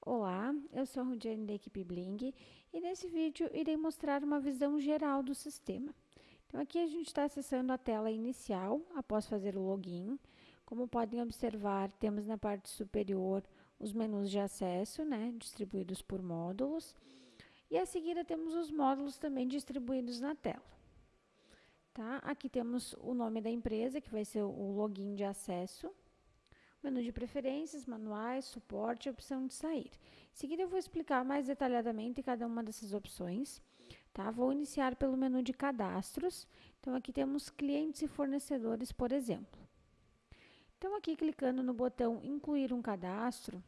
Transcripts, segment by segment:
Olá, eu sou a Rudiane da equipe Bling e nesse vídeo irei mostrar uma visão geral do sistema. Então aqui a gente está acessando a tela inicial após fazer o login. Como podem observar, temos na parte superior os menus de acesso, né, distribuídos por módulos. E a seguir temos os módulos também distribuídos na tela. Tá? Aqui temos o nome da empresa, que vai ser o login de acesso menu de preferências, manuais, suporte e opção de sair. Em seguida, eu vou explicar mais detalhadamente cada uma dessas opções. Tá? Vou iniciar pelo menu de cadastros. Então, aqui temos clientes e fornecedores, por exemplo. Então, aqui clicando no botão incluir um cadastro,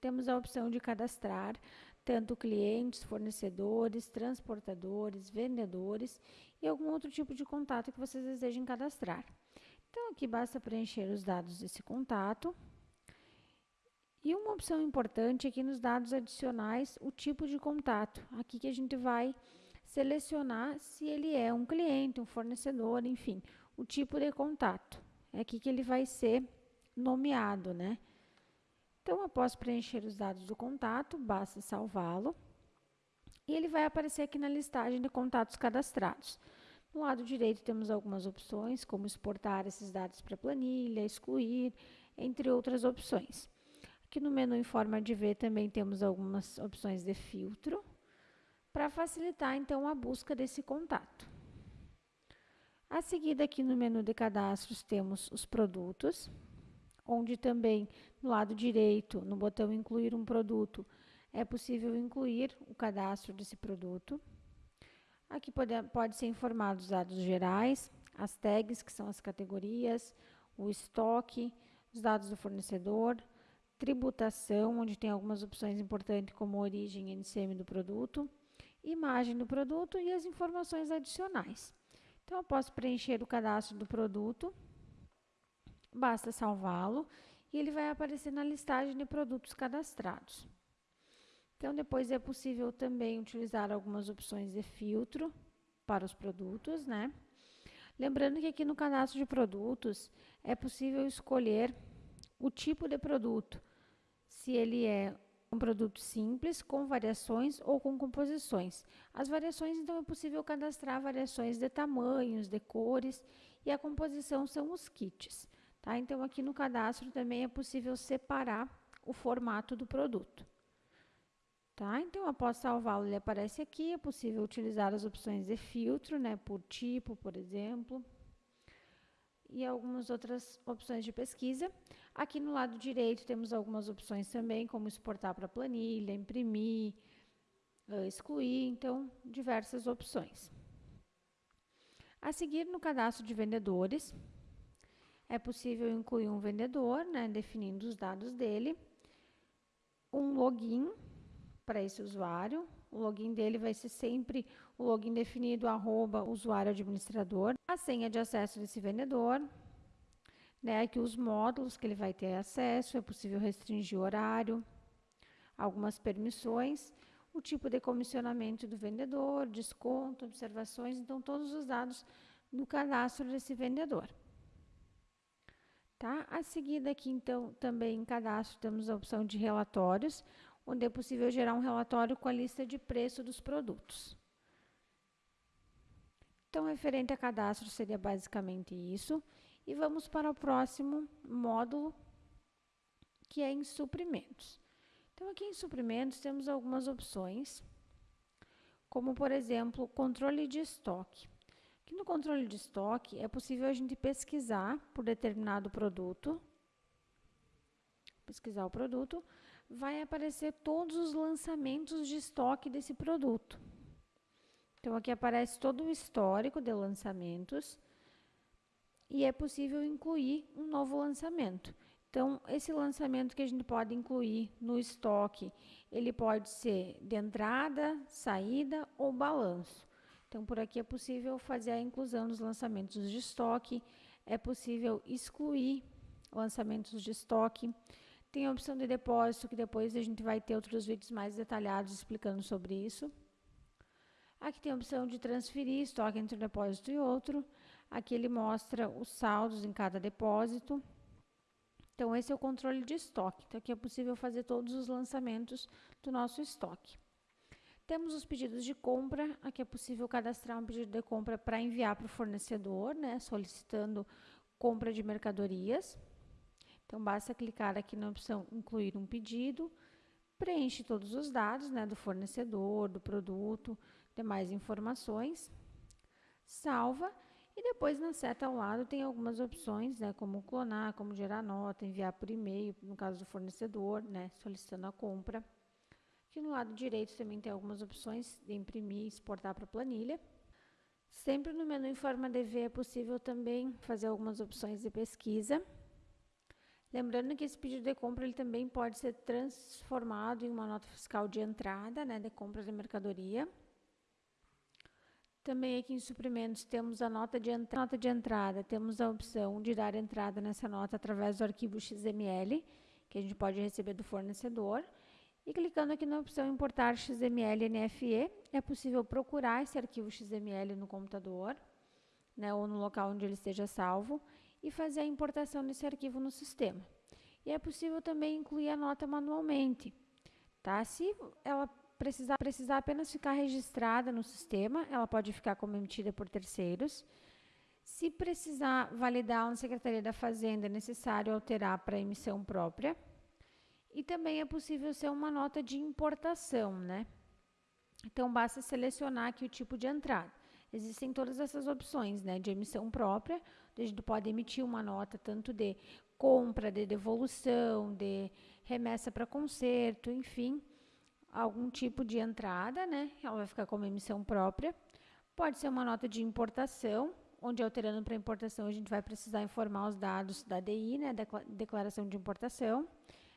temos a opção de cadastrar tanto clientes, fornecedores, transportadores, vendedores e algum outro tipo de contato que vocês desejem cadastrar. Então, aqui basta preencher os dados desse contato. E uma opção importante aqui nos dados adicionais, o tipo de contato. Aqui que a gente vai selecionar se ele é um cliente, um fornecedor, enfim, o tipo de contato. É aqui que ele vai ser nomeado, né? Então, após preencher os dados do contato, basta salvá-lo. E ele vai aparecer aqui na listagem de contatos cadastrados. No lado direito temos algumas opções, como exportar esses dados para planilha, excluir, entre outras opções. Aqui no menu em forma de ver também temos algumas opções de filtro, para facilitar então a busca desse contato. A seguir aqui no menu de cadastros temos os produtos, onde também no lado direito, no botão incluir um produto, é possível incluir o cadastro desse produto. Aqui pode, pode ser informado os dados gerais, as tags, que são as categorias, o estoque, os dados do fornecedor, tributação, onde tem algumas opções importantes como origem e NCM do produto, imagem do produto e as informações adicionais. Então, eu posso preencher o cadastro do produto, basta salvá-lo e ele vai aparecer na listagem de produtos cadastrados. Então, depois é possível também utilizar algumas opções de filtro para os produtos, né? Lembrando que aqui no cadastro de produtos é possível escolher o tipo de produto, se ele é um produto simples, com variações ou com composições. As variações, então, é possível cadastrar variações de tamanhos, de cores, e a composição são os kits. Tá? Então, aqui no cadastro também é possível separar o formato do produto. Tá? Então, após salvá-lo, ele aparece aqui. É possível utilizar as opções de filtro, né, por tipo, por exemplo, e algumas outras opções de pesquisa. Aqui no lado direito temos algumas opções também, como exportar para planilha, imprimir, uh, excluir, então, diversas opções. A seguir, no cadastro de vendedores, é possível incluir um vendedor, né, definindo os dados dele, um login, para esse usuário. O login dele vai ser sempre o login definido arroba usuário administrador. A senha de acesso desse vendedor, né, aqui os módulos que ele vai ter acesso, é possível restringir o horário, algumas permissões, o tipo de comissionamento do vendedor, desconto, observações, então todos os dados do cadastro desse vendedor. Tá? A seguir aqui, então, também em cadastro, temos a opção de relatórios, onde é possível gerar um relatório com a lista de preço dos produtos. Então, referente a cadastro seria basicamente isso. E vamos para o próximo módulo, que é em suprimentos. Então, aqui em suprimentos temos algumas opções, como, por exemplo, controle de estoque. Aqui no controle de estoque, é possível a gente pesquisar por determinado produto, pesquisar o produto, vai aparecer todos os lançamentos de estoque desse produto. Então, aqui aparece todo o histórico de lançamentos e é possível incluir um novo lançamento. Então, esse lançamento que a gente pode incluir no estoque, ele pode ser de entrada, saída ou balanço. Então, por aqui é possível fazer a inclusão dos lançamentos de estoque, é possível excluir lançamentos de estoque, tem a opção de depósito, que depois a gente vai ter outros vídeos mais detalhados explicando sobre isso. Aqui tem a opção de transferir estoque entre um depósito e outro. Aqui ele mostra os saldos em cada depósito. Então, esse é o controle de estoque. Então, aqui é possível fazer todos os lançamentos do nosso estoque. Temos os pedidos de compra. Aqui é possível cadastrar um pedido de compra para enviar para o fornecedor, né, solicitando compra de mercadorias. Então, basta clicar aqui na opção Incluir um pedido, preenche todos os dados né, do fornecedor, do produto, demais informações, salva e depois na seta ao lado tem algumas opções, né, como clonar, como gerar nota, enviar por e-mail, no caso do fornecedor, né, solicitando a compra. Aqui no lado direito também tem algumas opções de imprimir e exportar para planilha. Sempre no menu em forma DV é possível também fazer algumas opções de pesquisa. Lembrando que esse pedido de compra ele também pode ser transformado em uma nota fiscal de entrada, né, de compra de mercadoria. Também aqui em suprimentos temos a nota de, nota de entrada, temos a opção de dar entrada nessa nota através do arquivo XML, que a gente pode receber do fornecedor. E clicando aqui na opção importar XML NFE, é possível procurar esse arquivo XML no computador, né, ou no local onde ele esteja salvo, e fazer a importação desse arquivo no sistema. E é possível também incluir a nota manualmente. Tá? Se ela precisar, precisar apenas ficar registrada no sistema, ela pode ficar como emitida por terceiros. Se precisar validar na Secretaria da Fazenda, é necessário alterar para emissão própria. E também é possível ser uma nota de importação, né? Então, basta selecionar aqui o tipo de entrada. Existem todas essas opções, né? De emissão própria, a gente pode emitir uma nota tanto de compra, de devolução, de remessa para conserto, enfim algum tipo de entrada, né? Ela vai ficar como emissão própria. Pode ser uma nota de importação, onde alterando para importação a gente vai precisar informar os dados da DI, né, da declaração de importação.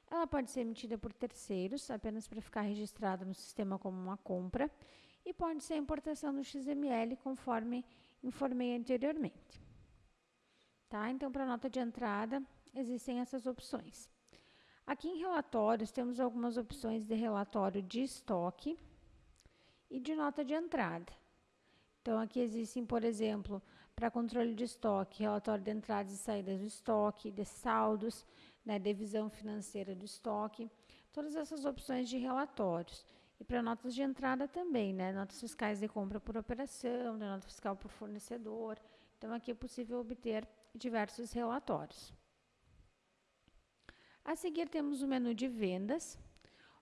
Ela pode ser emitida por terceiros, apenas para ficar registrada no sistema como uma compra, e pode ser importação do XML, conforme informei anteriormente. Tá? Então, para nota de entrada, existem essas opções. Aqui em relatórios, temos algumas opções de relatório de estoque e de nota de entrada. Então, aqui existem, por exemplo, para controle de estoque, relatório de entradas e saídas do estoque, de saldos, né, de visão financeira do estoque, todas essas opções de relatórios. E para notas de entrada também, né, notas fiscais de compra por operação, de nota fiscal por fornecedor. Então, aqui é possível obter diversos relatórios. A seguir temos o menu de vendas,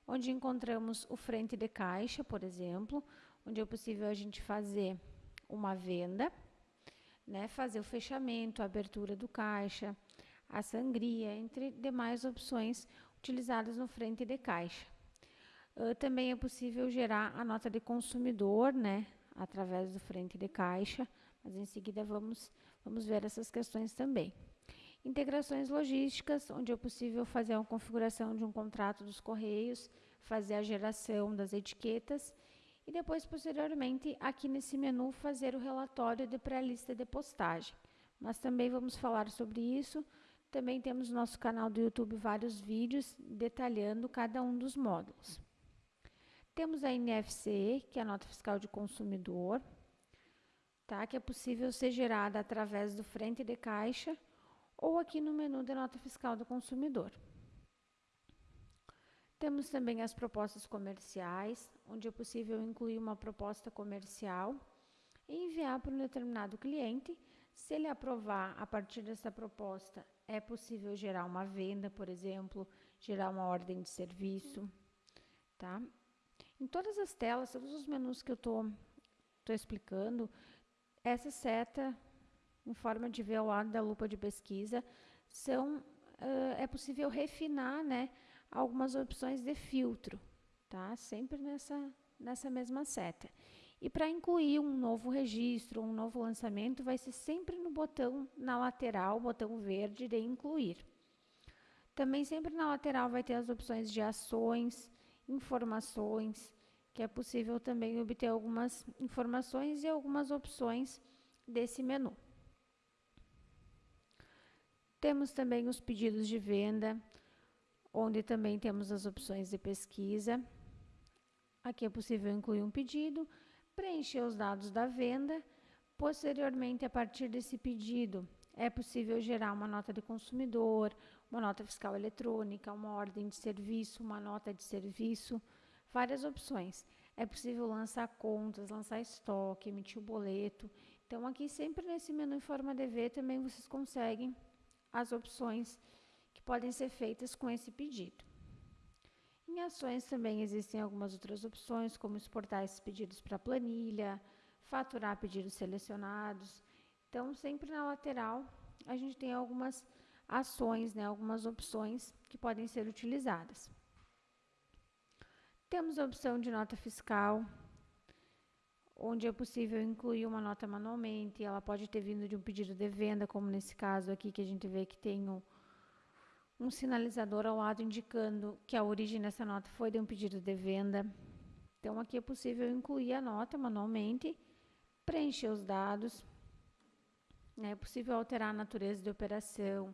onde encontramos o frente de caixa, por exemplo, onde é possível a gente fazer uma venda, né, fazer o fechamento, a abertura do caixa, a sangria, entre demais opções utilizadas no frente de caixa. Uh, também é possível gerar a nota de consumidor, né, através do frente de caixa, mas em seguida vamos, vamos ver essas questões também. Integrações logísticas, onde é possível fazer a configuração de um contrato dos correios, fazer a geração das etiquetas e depois, posteriormente, aqui nesse menu, fazer o relatório de pré-lista de postagem. Mas também vamos falar sobre isso. Também temos no nosso canal do YouTube vários vídeos detalhando cada um dos módulos. Temos a NFC, que é a nota fiscal de consumidor, tá? que é possível ser gerada através do frente de caixa ou aqui no menu de nota fiscal do consumidor. Temos também as propostas comerciais, onde é possível incluir uma proposta comercial e enviar para um determinado cliente. Se ele aprovar a partir dessa proposta, é possível gerar uma venda, por exemplo, gerar uma ordem de serviço, tá? Em todas as telas, todos os menus que eu estou explicando, essa seta em forma de ver ao lado da lupa de pesquisa, são, uh, é possível refinar né, algumas opções de filtro, tá? sempre nessa, nessa mesma seta. E para incluir um novo registro, um novo lançamento, vai ser sempre no botão na lateral, botão verde de incluir. Também sempre na lateral vai ter as opções de ações, informações, que é possível também obter algumas informações e algumas opções desse menu. Temos também os pedidos de venda, onde também temos as opções de pesquisa. Aqui é possível incluir um pedido, preencher os dados da venda. Posteriormente, a partir desse pedido, É possível gerar uma nota de consumidor, uma nota fiscal eletrônica, uma ordem de serviço, uma nota de serviço, várias opções. É possível lançar contas, lançar estoque, emitir o boleto. Então, aqui sempre nesse menu em forma DV também vocês conseguem as opções que podem ser feitas com esse pedido. Em ações também existem algumas outras opções, como exportar esses pedidos para planilha, faturar pedidos selecionados. Então, sempre na lateral, a gente tem algumas ações, né, algumas opções que podem ser utilizadas. Temos a opção de nota fiscal, onde é possível incluir uma nota manualmente, ela pode ter vindo de um pedido de venda, como nesse caso aqui, que a gente vê que tem um, um sinalizador ao lado indicando que a origem dessa nota foi de um pedido de venda. Então, aqui é possível incluir a nota manualmente, preencher os dados, né? é possível alterar a natureza de operação,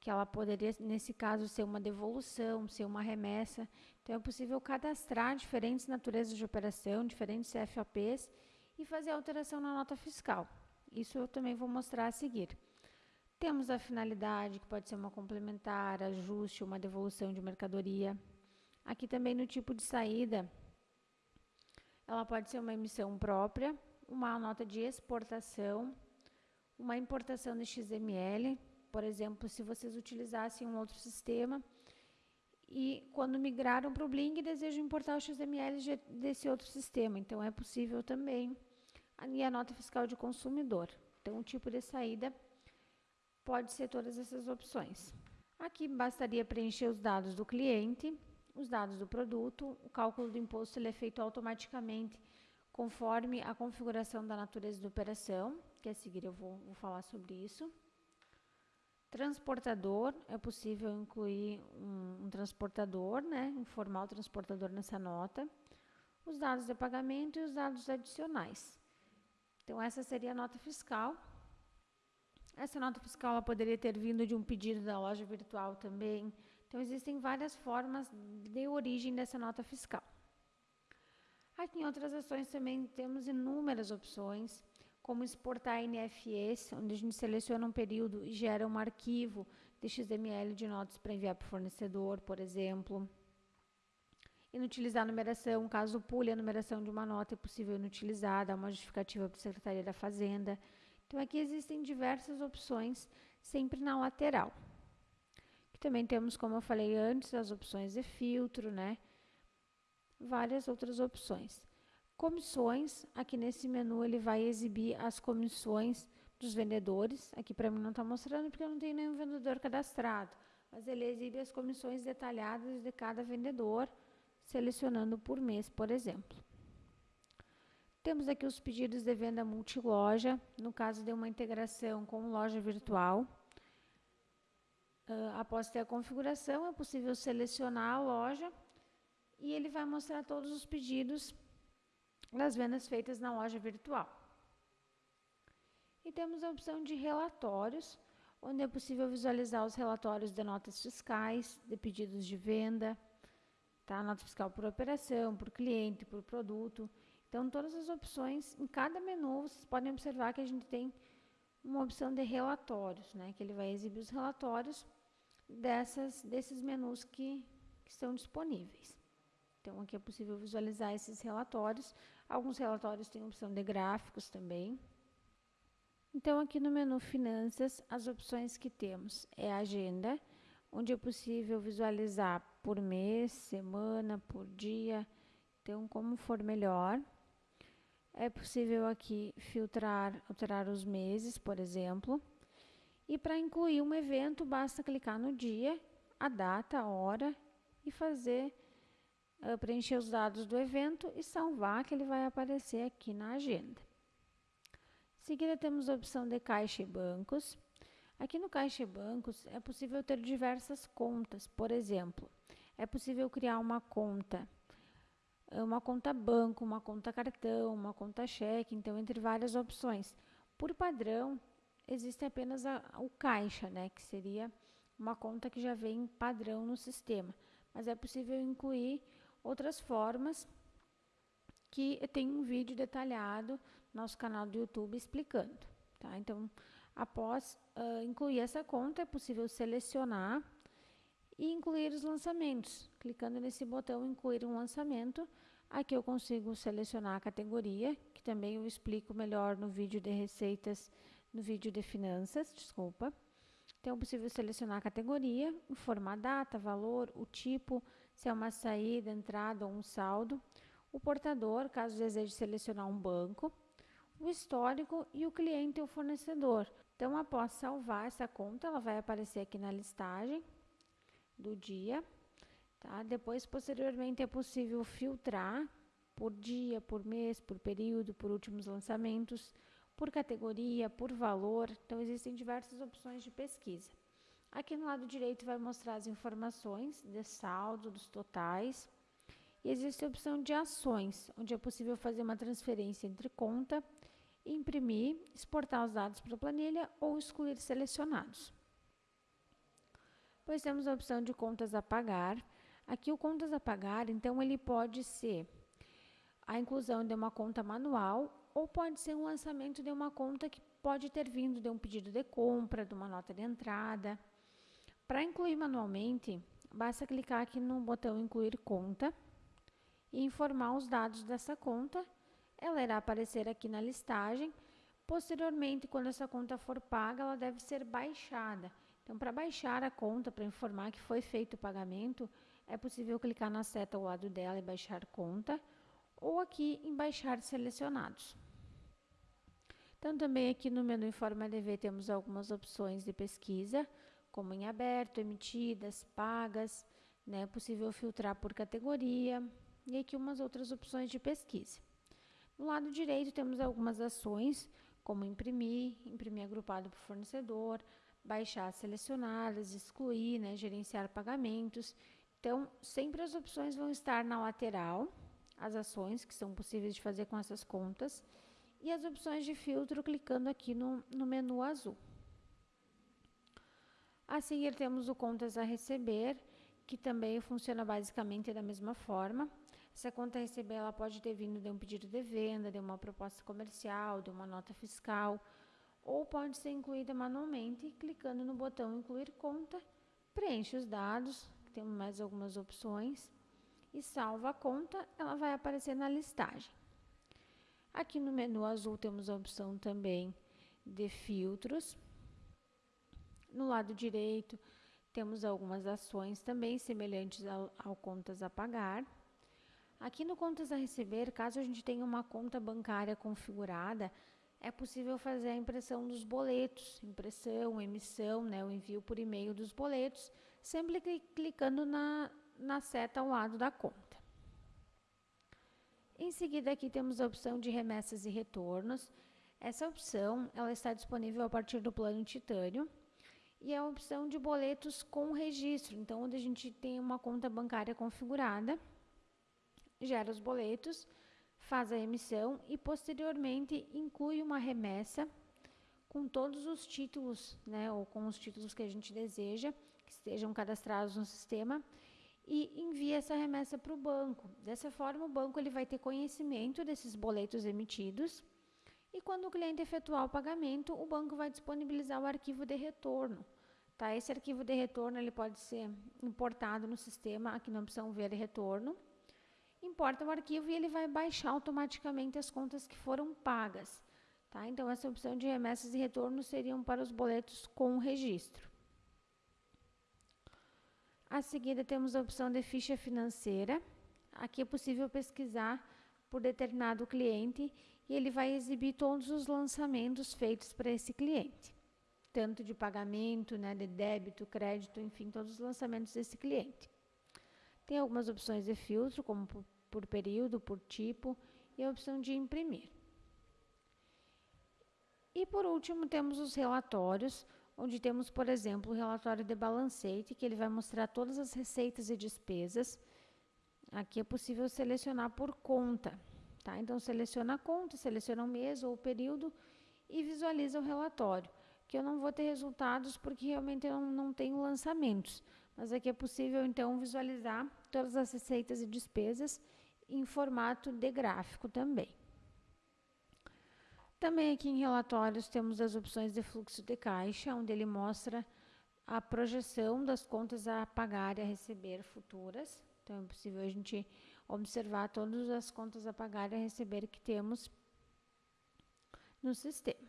que ela poderia, nesse caso, ser uma devolução, ser uma remessa. Então, é possível cadastrar diferentes naturezas de operação, diferentes CFAPs e fazer alteração na nota fiscal. Isso eu também vou mostrar a seguir. Temos a finalidade, que pode ser uma complementar, ajuste, uma devolução de mercadoria. Aqui também no tipo de saída, ela pode ser uma emissão própria, uma nota de exportação, uma importação de XML, por exemplo, se vocês utilizassem um outro sistema e quando migraram para o Bling desejam importar o XML desse outro sistema, então é possível também. E a nota fiscal de consumidor. Então, o tipo de saída pode ser todas essas opções. Aqui bastaria preencher os dados do cliente, os dados do produto, o cálculo do imposto ele é feito automaticamente conforme a configuração da natureza da operação, que a seguir eu vou, vou falar sobre isso. Transportador, é possível incluir um, um transportador, né, informar o transportador nessa nota, os dados de pagamento e os dados adicionais. Então, essa seria a nota fiscal. Essa nota fiscal poderia ter vindo de um pedido da loja virtual também. Então, existem várias formas de origem dessa nota fiscal. Aqui em outras ações também temos inúmeras opções como exportar NFS, onde a gente seleciona um período e gera um arquivo de XML de notas para enviar para o fornecedor, por exemplo. Inutilizar a numeração, caso pule a numeração de uma nota, é possível inutilizar, dar uma justificativa para a Secretaria da Fazenda. Então, aqui existem diversas opções, sempre na lateral. Aqui também temos, como eu falei antes, as opções de filtro, né? Várias outras opções. Comissões, aqui nesse menu ele vai exibir as comissões dos vendedores. Aqui para mim não está mostrando porque eu não tenho nenhum vendedor cadastrado, mas ele exibe as comissões detalhadas de cada vendedor, selecionando por mês, por exemplo. Temos aqui os pedidos de venda multiloja, no caso de uma integração com loja virtual. Uh, após ter a configuração, é possível selecionar a loja e ele vai mostrar todos os pedidos das vendas feitas na loja virtual. E temos a opção de relatórios, onde é possível visualizar os relatórios de notas fiscais, de pedidos de venda, tá? nota fiscal por operação, por cliente, por produto. Então, todas as opções, em cada menu, vocês podem observar que a gente tem uma opção de relatórios, né? que ele vai exibir os relatórios dessas, desses menus que, que estão disponíveis. Então, aqui é possível visualizar esses relatórios. Alguns relatórios têm opção de gráficos também. Então, aqui no menu Finanças, as opções que temos é a Agenda, onde é possível visualizar por mês, semana, por dia, então como for melhor. É possível aqui filtrar, alterar os meses, por exemplo. E para incluir um evento, basta clicar no dia, a data, a hora e fazer preencher os dados do evento e salvar, que ele vai aparecer aqui na agenda. Em seguida, temos a opção de caixa e bancos. Aqui no caixa e bancos é possível ter diversas contas. Por exemplo, é possível criar uma conta, uma conta banco, uma conta cartão, uma conta cheque, então entre várias opções. Por padrão, existe apenas a, o caixa, né, que seria uma conta que já vem padrão no sistema, mas é possível incluir outras formas que tem um vídeo detalhado no nosso canal do YouTube explicando. Tá? Então, Após uh, incluir essa conta, é possível selecionar e incluir os lançamentos. Clicando nesse botão incluir um lançamento, aqui eu consigo selecionar a categoria, que também eu explico melhor no vídeo de receitas, no vídeo de finanças, desculpa. Então, é possível selecionar a categoria, informar a data, valor, o tipo, se é uma saída, entrada ou um saldo, o portador, caso deseje selecionar um banco, o histórico e o cliente ou fornecedor. Então, após salvar essa conta, ela vai aparecer aqui na listagem do dia. Tá? Depois, posteriormente, é possível filtrar por dia, por mês, por período, por últimos lançamentos, por categoria, por valor. Então, existem diversas opções de pesquisa. Aqui no lado direito vai mostrar as informações de saldo, dos totais. E existe a opção de ações, onde é possível fazer uma transferência entre conta, imprimir, exportar os dados para a planilha ou excluir selecionados. Depois temos a opção de contas a pagar. Aqui o contas a pagar, então ele pode ser a inclusão de uma conta manual ou pode ser um lançamento de uma conta que pode ter vindo de um pedido de compra, de uma nota de entrada. Para incluir manualmente, basta clicar aqui no botão incluir conta e informar os dados dessa conta. Ela irá aparecer aqui na listagem. Posteriormente, quando essa conta for paga, ela deve ser baixada. Então, para baixar a conta, para informar que foi feito o pagamento, é possível clicar na seta ao lado dela e baixar conta, ou aqui em baixar selecionados. Então, também aqui no menu Informa DV temos algumas opções de pesquisa, como em aberto, emitidas, pagas, né, é possível filtrar por categoria, e aqui umas outras opções de pesquisa. No lado direito temos algumas ações, como imprimir, imprimir agrupado por fornecedor, baixar selecionadas, excluir, né, gerenciar pagamentos. Então, sempre as opções vão estar na lateral, as ações que são possíveis de fazer com essas contas, e as opções de filtro clicando aqui no, no menu azul. A seguir temos o contas a receber, que também funciona basicamente da mesma forma. Essa conta a receber ela pode ter vindo de um pedido de venda, de uma proposta comercial, de uma nota fiscal, ou pode ser incluída manualmente, clicando no botão Incluir conta, preenche os dados, tem mais algumas opções, e salva a conta, ela vai aparecer na listagem. Aqui no menu azul temos a opção também de filtros. No lado direito temos algumas ações também semelhantes ao, ao contas a pagar. Aqui no contas a receber, caso a gente tenha uma conta bancária configurada, é possível fazer a impressão dos boletos, impressão, emissão, né, o envio por e-mail dos boletos, sempre clicando na, na seta ao lado da conta. Em seguida, aqui temos a opção de remessas e retornos. Essa opção ela está disponível a partir do plano Titânio e é a opção de boletos com registro. Então, onde a gente tem uma conta bancária configurada, gera os boletos faz a emissão e posteriormente inclui uma remessa com todos os títulos, né, ou com os títulos que a gente deseja que estejam cadastrados no sistema e envia essa remessa para o banco. Dessa forma, o banco ele vai ter conhecimento desses boletos emitidos e quando o cliente efetuar o pagamento, o banco vai disponibilizar o arquivo de retorno. Tá? Esse arquivo de retorno ele pode ser importado no sistema aqui na opção ver retorno importa o arquivo e ele vai baixar automaticamente as contas que foram pagas. Tá? Então, essa opção de remessas e retornos seriam para os boletos com registro. A seguir, temos a opção de ficha financeira. Aqui é possível pesquisar por determinado cliente e ele vai exibir todos os lançamentos feitos para esse cliente, tanto de pagamento, né, de débito, crédito, enfim, todos os lançamentos desse cliente. Tem algumas opções de filtro, como por, por período, por tipo, e a opção de imprimir. E por último, temos os relatórios, onde temos, por exemplo, o relatório de balancete, que ele vai mostrar todas as receitas e despesas. Aqui é possível selecionar por conta. Tá? Então, seleciona a conta, seleciona o mês ou o período e visualiza o relatório. Que eu não vou ter resultados porque realmente eu não, tenho lançamentos. Mas aqui é possível, então, visualizar todas as receitas e despesas em formato de gráfico também. Também aqui em relatórios temos as opções de fluxo de caixa, onde ele mostra a projeção das contas a pagar e a receber futuras. Então, é possível a gente observar todas as contas a pagar e a receber que temos no sistema.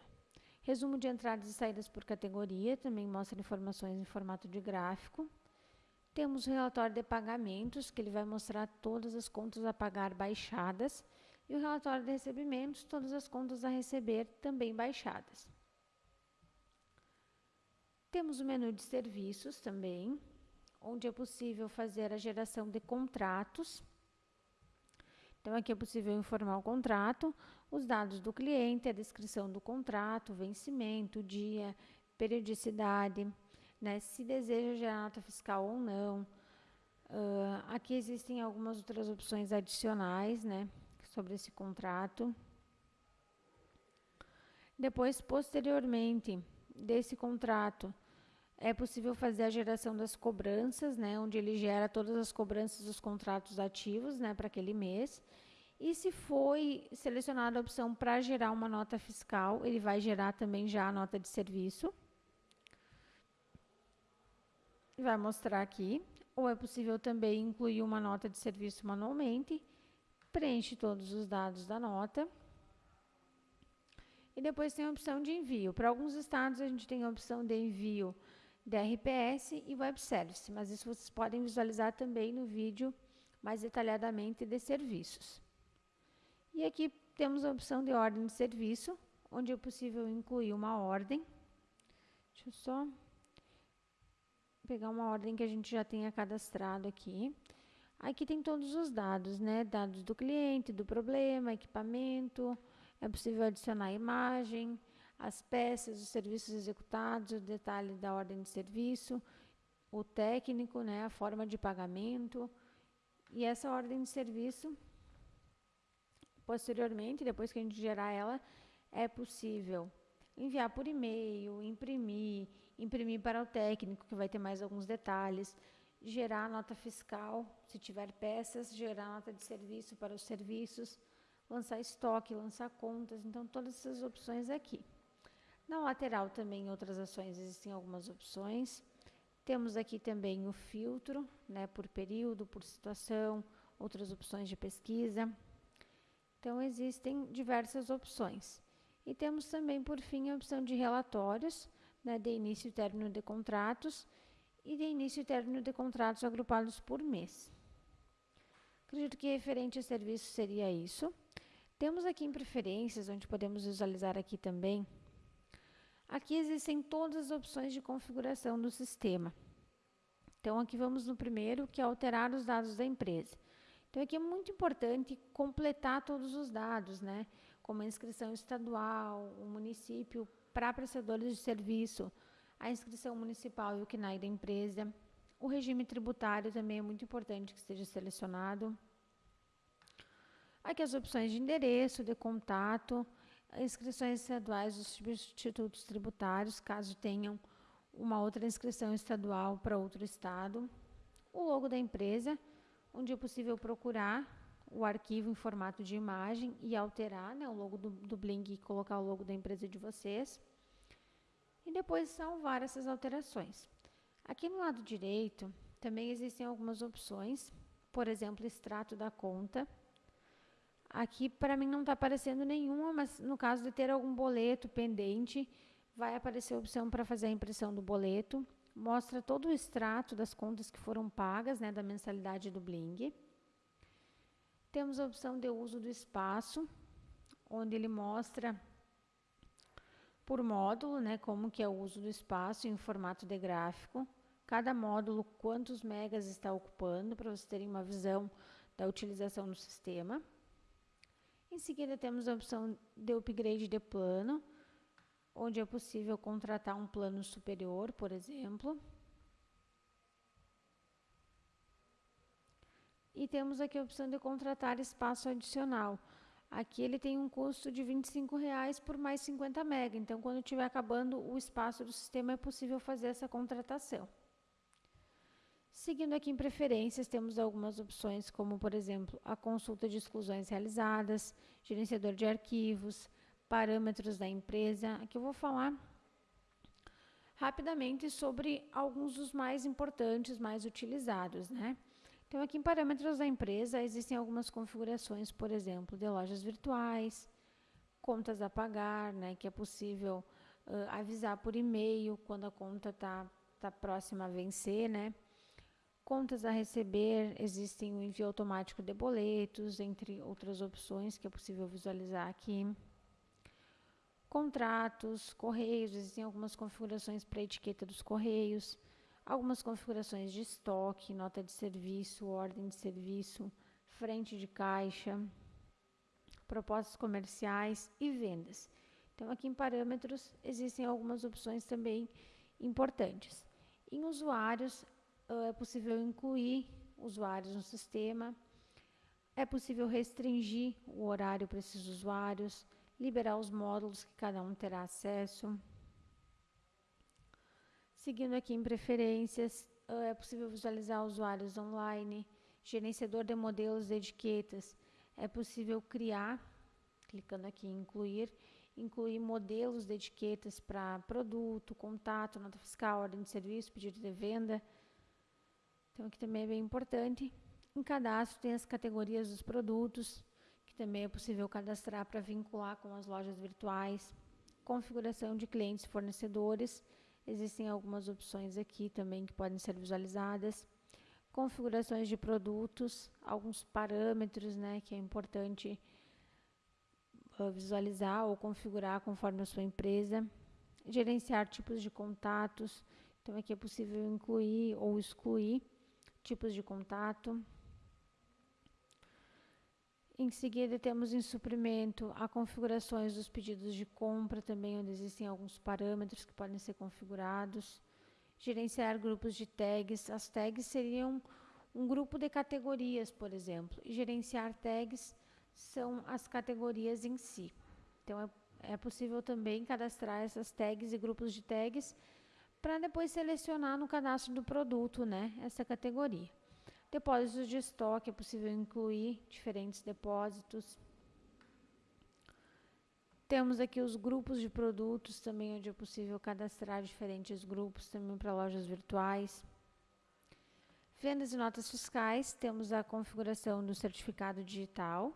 Resumo de entradas e saídas por categoria, também mostra informações em formato de gráfico. Temos o relatório de pagamentos, que ele vai mostrar todas as contas a pagar baixadas, e o relatório de recebimentos, todas as contas a receber também baixadas. Temos o menu de serviços também, onde é possível fazer a geração de contratos. Então, aqui é possível informar o contrato, os dados do cliente, a descrição do contrato, vencimento, dia, periodicidade, né, se deseja gerar nota fiscal ou não. Uh, aqui existem algumas outras opções adicionais né, sobre esse contrato. Depois, posteriormente desse contrato, é possível fazer a geração das cobranças, né, onde ele gera todas as cobranças dos contratos ativos né, para aquele mês. E se foi selecionada a opção para gerar uma nota fiscal, ele vai gerar também já a nota de serviço. Vai mostrar aqui. Ou é possível também incluir uma nota de serviço manualmente. Preenche todos os dados da nota. E depois tem a opção de envio. Para alguns estados, a gente tem a opção de envio DRPS e Web Service, mas isso vocês podem visualizar também no vídeo mais detalhadamente de serviços. E aqui temos a opção de ordem de serviço, onde é possível incluir uma ordem. Deixa eu só pegar uma ordem que a gente já tenha cadastrado aqui. Aqui tem todos os dados, né? Dados do cliente, do problema, equipamento. É possível adicionar imagem, as peças, os serviços executados, o detalhe da ordem de serviço, o técnico, né? A forma de pagamento. E essa ordem de serviço Posteriormente, depois que a gente gerar ela, é possível enviar por e-mail, imprimir, imprimir para o técnico, que vai ter mais alguns detalhes, gerar nota fiscal, se tiver peças, gerar nota de serviço para os serviços, lançar estoque, lançar contas, então todas essas opções aqui. Na lateral também outras ações, existem algumas opções. Temos aqui também o filtro, né, por período, por situação, outras opções de pesquisa. Então, existem diversas opções. E temos também, por fim, a opção de relatórios, né, de início e término de contratos e de início e término de contratos agrupados por mês. Acredito que referente a serviço seria isso. Temos aqui em preferências, onde podemos visualizar aqui também. Aqui existem todas as opções de configuração do sistema. Então, aqui vamos no primeiro, que é alterar os dados da empresa. Então, aqui é muito importante completar todos os dados, né? Como a inscrição estadual, o município para prestadores de serviço, a inscrição municipal e o CNAE da empresa. O regime tributário também é muito importante que esteja selecionado. Aqui as opções de endereço, de contato, inscrições estaduais dos substitutos tributários, caso tenham uma outra inscrição estadual para outro estado. O logo da empresa, onde é possível procurar o arquivo em formato de imagem e alterar né, o logo do, do Bling e colocar o logo da empresa de vocês. E depois salvar essas alterações. Aqui no lado direito também existem algumas opções, por exemplo, extrato da conta. Aqui para mim não está aparecendo nenhuma, mas no caso de ter algum boleto pendente, vai aparecer a opção para fazer a impressão do boleto mostra todo o extrato das contas que foram pagas, né, da mensalidade do Bling. Temos a opção de uso do espaço, onde ele mostra por módulo, né, como que é o uso do espaço em formato de gráfico. Cada módulo, quantos megas está ocupando, para vocês terem uma visão da utilização do sistema. Em seguida, temos a opção de upgrade de plano, onde é possível contratar um plano superior, por exemplo. E temos aqui a opção de contratar espaço adicional. Aqui ele tem um custo de R$ 25,00 por mais 50 MB. Então, quando estiver acabando o espaço do sistema, é possível fazer essa contratação. Seguindo aqui em preferências, temos algumas opções, como, por exemplo, a consulta de exclusões realizadas, gerenciador de arquivos, parâmetros da empresa. Aqui eu vou falar rapidamente sobre alguns dos mais importantes, mais utilizados, né? Então, aqui em parâmetros da empresa, existem algumas configurações, por exemplo, de lojas virtuais, contas a pagar, né, que é possível uh, avisar por e-mail quando a conta está tá próxima a vencer, né? Contas a receber, existem o envio automático de boletos, entre outras opções que é possível visualizar aqui. Contratos, correios, existem algumas configurações para a etiqueta dos correios, algumas configurações de estoque, nota de serviço, ordem de serviço, frente de caixa, propostas comerciais e vendas. Então, aqui em parâmetros, existem algumas opções também importantes. Em usuários, é possível incluir usuários no sistema, é possível restringir o horário para esses usuários, liberar os módulos que cada um terá acesso. Seguindo aqui em preferências, é possível visualizar usuários online, gerenciador de modelos de etiquetas. É possível criar, clicando aqui em incluir, incluir modelos de etiquetas para produto, contato, nota fiscal, ordem de serviço, pedido de venda. Então, aqui também é bem importante. Em cadastro tem as categorias dos produtos, que também é possível cadastrar para vincular com as lojas virtuais. Configuração de clientes e fornecedores. Existem algumas opções aqui também que podem ser visualizadas. Configurações de produtos, alguns parâmetros né, que é importante uh, visualizar ou configurar conforme a sua empresa. Gerenciar tipos de contatos. Então, aqui é possível incluir ou excluir tipos de contato. Em seguida, temos em suprimento a configurações dos pedidos de compra, também onde existem alguns parâmetros que podem ser configurados. Gerenciar grupos de tags. As tags seriam um grupo de categorias, por exemplo. E gerenciar tags são as categorias em si. Então, é, é possível também cadastrar essas tags e grupos de tags para depois selecionar no cadastro do produto, né, essa categoria. Depósitos de estoque, é possível incluir diferentes depósitos. Temos aqui os grupos de produtos, também onde é possível cadastrar diferentes grupos, também para lojas virtuais. Vendas e notas fiscais, temos a configuração do certificado digital,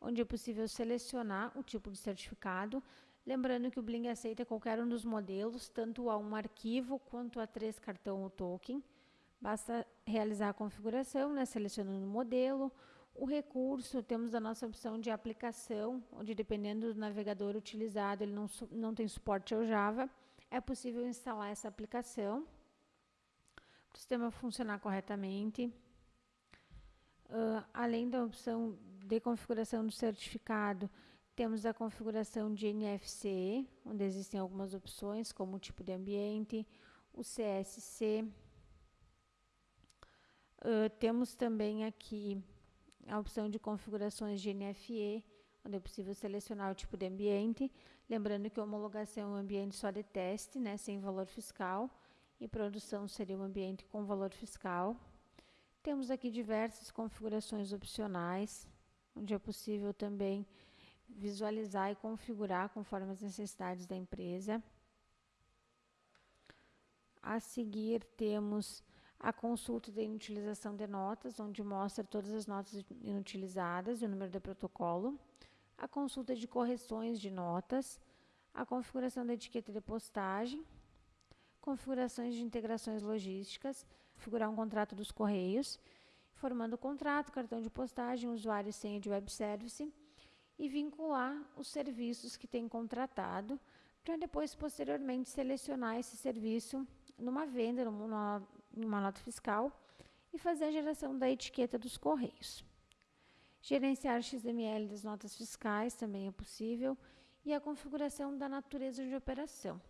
onde é possível selecionar o tipo de certificado, Lembrando que o Bling aceita qualquer um dos modelos, tanto A1 arquivo quanto A3 cartão ou token. Basta realizar a configuração, né, selecionando o modelo. O recurso, temos a nossa opção de aplicação, onde dependendo do navegador utilizado, ele não, não tem suporte ao Java. É possível instalar essa aplicação para o sistema funcionar corretamente. Uh, além da opção de configuração do certificado, temos a configuração de NFC, onde existem algumas opções, como o tipo de ambiente, o CSC. Uh, temos também aqui a opção de configurações de NFE, onde é possível selecionar o tipo de ambiente. Lembrando que a homologação é um ambiente só de teste, né, sem valor fiscal, e produção seria um ambiente com valor fiscal. Temos aqui diversas configurações opcionais, onde é possível também visualizar e configurar conforme as necessidades da empresa. A seguir, temos a consulta de inutilização de notas, onde mostra todas as notas inutilizadas e o número de protocolo. A consulta de correções de notas. A configuração da etiqueta de postagem. Configurações de integrações logísticas. Configurar um contrato dos correios. Formando o contrato, cartão de postagem, usuário e senha de web service e vincular os serviços que tem contratado, para depois, posteriormente, selecionar esse serviço numa venda, numa, numa nota fiscal e fazer a geração da etiqueta dos correios. Gerenciar XML das notas fiscais também é possível e a configuração da natureza de operação,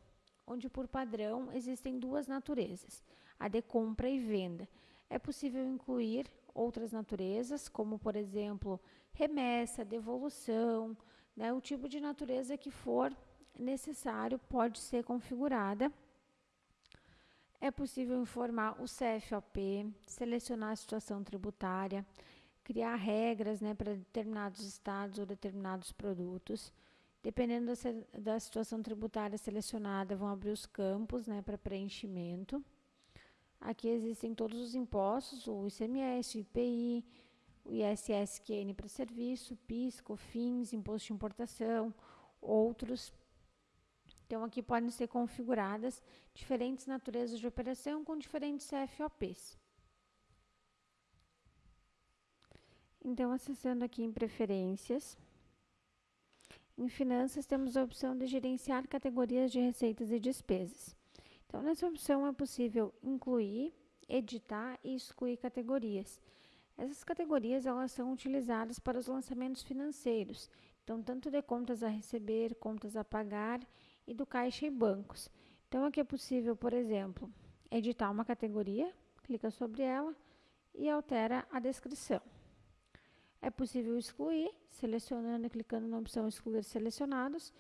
onde por padrão existem duas naturezas, a de compra e venda. É possível incluir outras naturezas, como por exemplo, remessa, devolução, né, o tipo de natureza que for necessário pode ser configurada. É possível informar o CFOP, selecionar a situação tributária, criar regras né, para determinados estados ou determinados produtos. Dependendo da, da situação tributária selecionada, vão abrir os campos né, para preenchimento. Aqui existem todos os impostos, o ICMS, o IPI, o ISSQN para serviço, PIS, COFINS, imposto de importação, outros. Então, aqui podem ser configuradas diferentes naturezas de operação com diferentes CFOPs. Então, acessando aqui em preferências, em finanças temos a opção de gerenciar categorias de receitas e despesas. Então, nessa opção é possível incluir, editar e excluir categorias. Essas categorias elas são utilizadas para os lançamentos financeiros, então tanto de contas a receber, contas a pagar e do caixa e bancos. Então aqui é possível, por exemplo, editar uma categoria, clica sobre ela e altera a descrição. É possível excluir, selecionando e clicando na opção excluir selecionados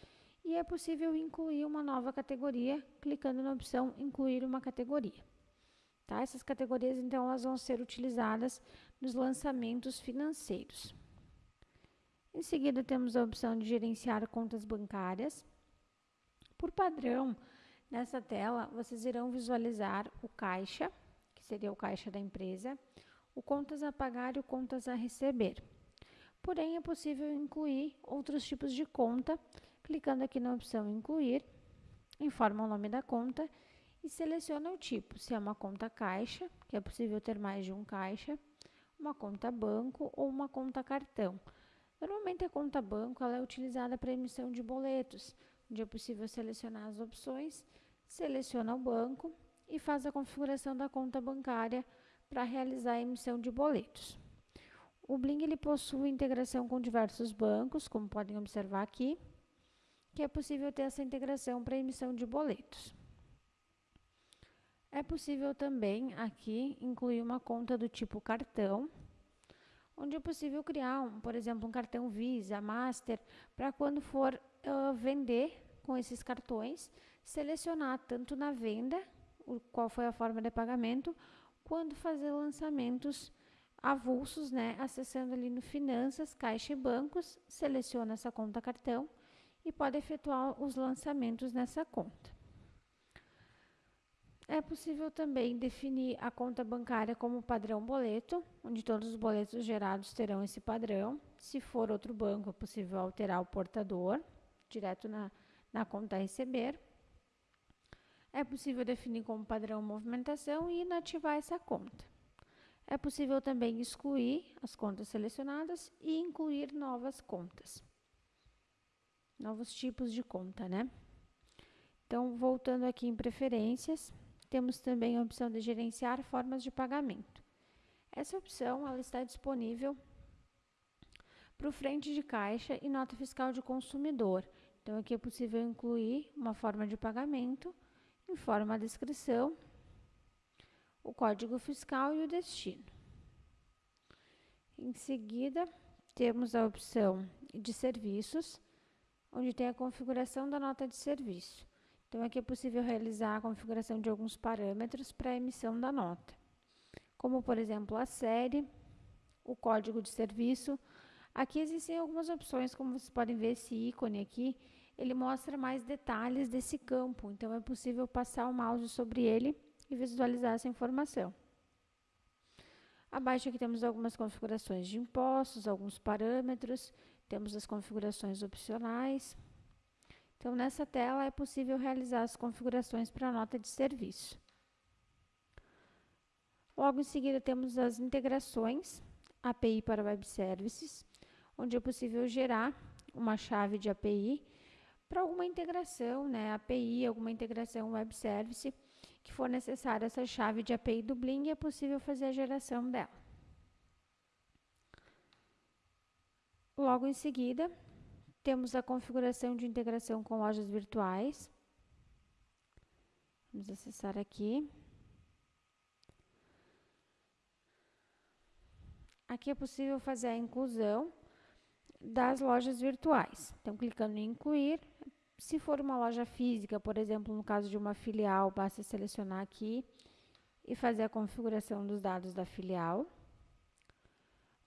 e é possível incluir uma nova categoria, clicando na opção incluir uma categoria. Tá? Essas categorias, então, elas vão ser utilizadas nos lançamentos financeiros. Em seguida, temos a opção de gerenciar contas bancárias. Por padrão, nessa tela, vocês irão visualizar o caixa, que seria o caixa da empresa, o contas a pagar e o contas a receber. Porém, é possível incluir outros tipos de conta, Clicando aqui na opção Incluir, informa o nome da conta e seleciona o tipo, se é uma conta caixa, que é possível ter mais de um caixa, uma conta banco ou uma conta cartão. Normalmente a conta banco ela é utilizada para emissão de boletos, onde é possível selecionar as opções, seleciona o banco e faz a configuração da conta bancária para realizar a emissão de boletos. O Bling ele possui integração com diversos bancos, como podem observar aqui que é possível ter essa integração para emissão de boletos. É possível também aqui incluir uma conta do tipo cartão, onde é possível criar, um, por exemplo, um cartão Visa, Master, para quando for uh, vender com esses cartões, selecionar tanto na venda, o, qual foi a forma de pagamento, quando fazer lançamentos avulsos, né, acessando ali no Finanças, Caixa e Bancos, seleciona essa conta cartão e pode efetuar os lançamentos nessa conta. É possível também definir a conta bancária como padrão boleto, onde todos os boletos gerados terão esse padrão. Se for outro banco, é possível alterar o portador, direto na, na conta a receber. É possível definir como padrão movimentação e inativar essa conta. É possível também excluir as contas selecionadas e incluir novas contas novos tipos de conta, né? Então, voltando aqui em preferências, temos também a opção de gerenciar formas de pagamento. Essa opção ela está disponível para o frente de caixa e nota fiscal de consumidor. Então, aqui é possível incluir uma forma de pagamento, informa a descrição, o código fiscal e o destino. Em seguida, temos a opção de serviços, onde tem a configuração da nota de serviço. Então, aqui é possível realizar a configuração de alguns parâmetros para a emissão da nota, como, por exemplo, a série, o código de serviço. Aqui existem algumas opções, como vocês podem ver esse ícone aqui, ele mostra mais detalhes desse campo, então é possível passar o mouse sobre ele e visualizar essa informação. Abaixo aqui temos algumas configurações de impostos, alguns parâmetros, temos as configurações opcionais. Então, nessa tela é possível realizar as configurações para a nota de serviço. Logo em seguida, temos as integrações API para Web Services, onde é possível gerar uma chave de API para alguma integração, né, API, alguma integração Web Service, que for necessária essa chave de API do Bling, é possível fazer a geração dela. Logo em seguida, temos a configuração de integração com lojas virtuais. Vamos acessar aqui. Aqui é possível fazer a inclusão das lojas virtuais. Então, clicando em incluir, se for uma loja física, por exemplo, no caso de uma filial, basta selecionar aqui e fazer a configuração dos dados da filial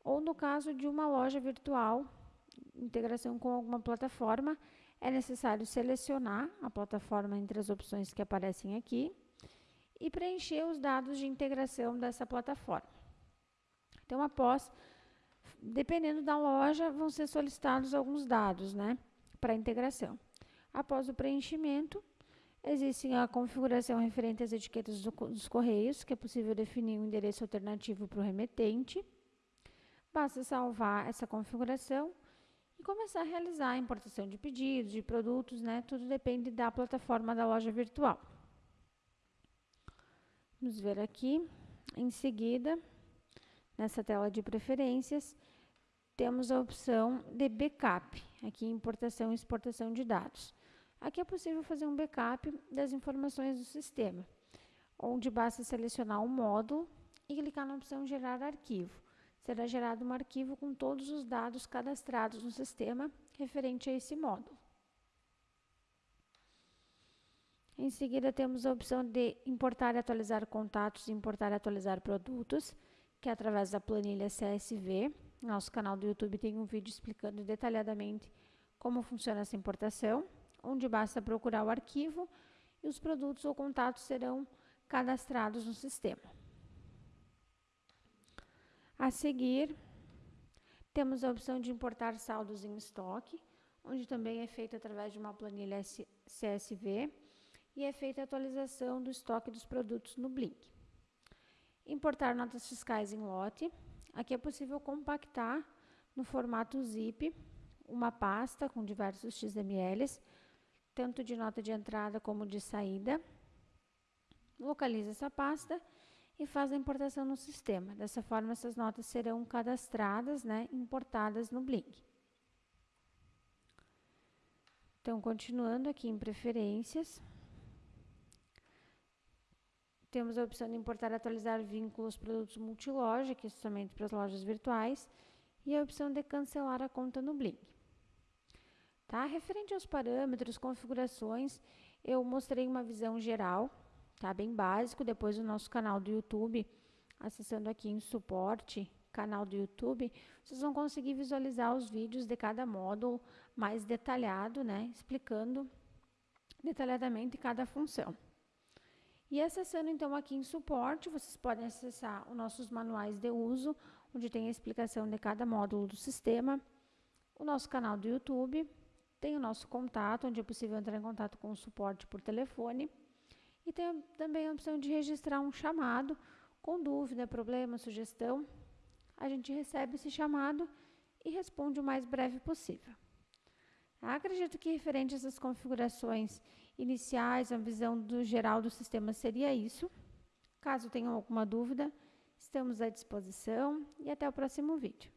ou no caso de uma loja virtual, integração com alguma plataforma, é necessário selecionar a plataforma entre as opções que aparecem aqui e preencher os dados de integração dessa plataforma. Então, após, dependendo da loja, vão ser solicitados alguns dados né, para integração. Após o preenchimento, existe a configuração referente às etiquetas do, dos correios, que é possível definir um endereço alternativo para o remetente. Basta salvar essa configuração e começar a realizar a importação de pedidos, de produtos, né? Tudo depende da plataforma da loja virtual. Vamos ver aqui. Em seguida, nessa tela de preferências, temos a opção de backup, aqui importação e exportação de dados. Aqui é possível fazer um backup das informações do sistema, onde basta selecionar um módulo e clicar na opção gerar arquivo. Será gerado um arquivo com todos os dados cadastrados no sistema referente a esse módulo. Em seguida, temos a opção de importar e atualizar contatos e importar e atualizar produtos, que é através da planilha CSV. Nosso canal do YouTube tem um vídeo explicando detalhadamente como funciona essa importação, onde basta procurar o arquivo e os produtos ou contatos serão cadastrados no sistema. A seguir, temos a opção de importar saldos em estoque, onde também é feito através de uma planilha CSV e é feita a atualização do estoque dos produtos no Blink. Importar notas fiscais em lote. Aqui é possível compactar no formato zip uma pasta com diversos XMLs, tanto de nota de entrada como de saída. Localiza essa pasta e faz a importação no sistema. Dessa forma, essas notas serão cadastradas, né, importadas no Blink. Então, continuando aqui em preferências, temos a opção de importar e atualizar vínculos produtos multiloja, que é somente para as lojas virtuais, e a opção de cancelar a conta no Blink. Tá? Referente aos parâmetros, configurações, eu mostrei uma visão geral, tá? Bem básico, depois do nosso canal do YouTube, acessando aqui em suporte, canal do YouTube, vocês vão conseguir visualizar os vídeos de cada módulo mais detalhado, né? Explicando detalhadamente cada função. E acessando então aqui em suporte, vocês podem acessar os nossos manuais de uso, onde tem a explicação de cada módulo do sistema, o nosso canal do YouTube, tem o nosso contato, onde é possível entrar em contato com o suporte por telefone, e tem também a opção de registrar um chamado com dúvida, problema, sugestão. A gente recebe esse chamado e responde o mais breve possível. Acredito que referente a essas configurações iniciais, a visão do geral do sistema seria isso. Caso tenham alguma dúvida, estamos à disposição e até o próximo vídeo.